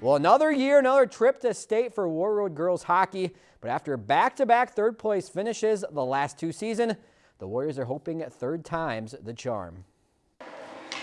Well, another year, another trip to state for Warroad girls hockey. But after back-to-back third place finishes the last two seasons, the Warriors are hoping third time's the charm.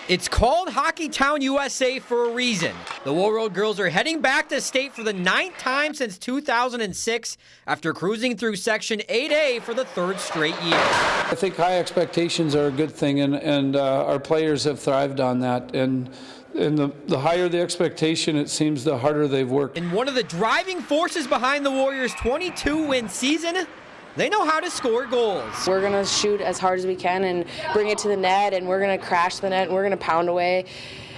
It's called Hockey Town USA for a reason. The Warroad girls are heading back to state for the ninth time since 2006 after cruising through Section 8A for the third straight year. I think high expectations are a good thing, and, and uh, our players have thrived on that. And and the, the higher the expectation, it seems the harder they've worked. And one of the driving forces behind the Warriors' 22 win season they know how to score goals. We're going to shoot as hard as we can and bring it to the net, and we're going to crash the net, and we're going to pound away.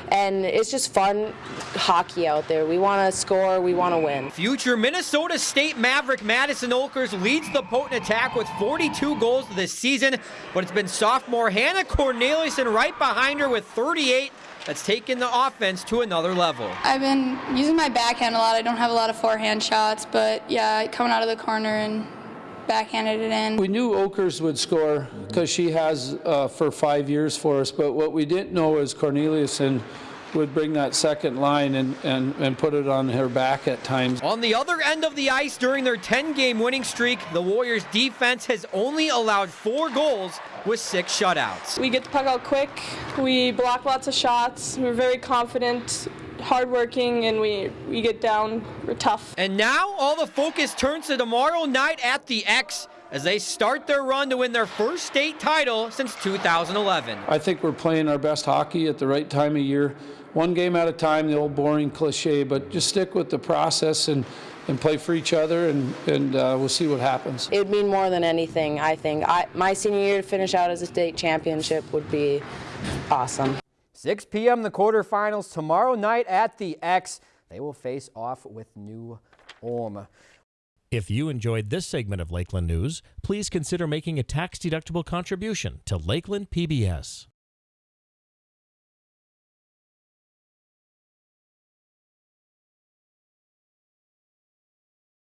And it's just fun hockey out there. We want to score, we want to win. Future Minnesota State Maverick Madison Oelkers leads the potent attack with 42 goals this season, but it's been sophomore Hannah Corneliuson right behind her with 38 that's taken the offense to another level. I've been using my backhand a lot. I don't have a lot of forehand shots, but yeah, coming out of the corner and backhanded it in. We knew Oelkers would score because she has uh, for five years for us, but what we didn't know is Corneliuson would bring that second line and, and, and put it on her back at times. On the other end of the ice during their 10-game winning streak, the Warriors' defense has only allowed four goals with six shutouts. We get the puck out quick, we block lots of shots, we're very confident hardworking and we, we get down, we're tough. And now all the focus turns to tomorrow night at the X as they start their run to win their first state title since 2011. I think we're playing our best hockey at the right time of year. One game at a time, the old boring cliche, but just stick with the process and, and play for each other, and, and uh, we'll see what happens. It would mean more than anything, I think. I, my senior year to finish out as a state championship would be awesome. 6 p.m. the quarterfinals tomorrow night at the X. They will face off with New Ulm. If you enjoyed this segment of Lakeland News, please consider making a tax-deductible contribution to Lakeland PBS.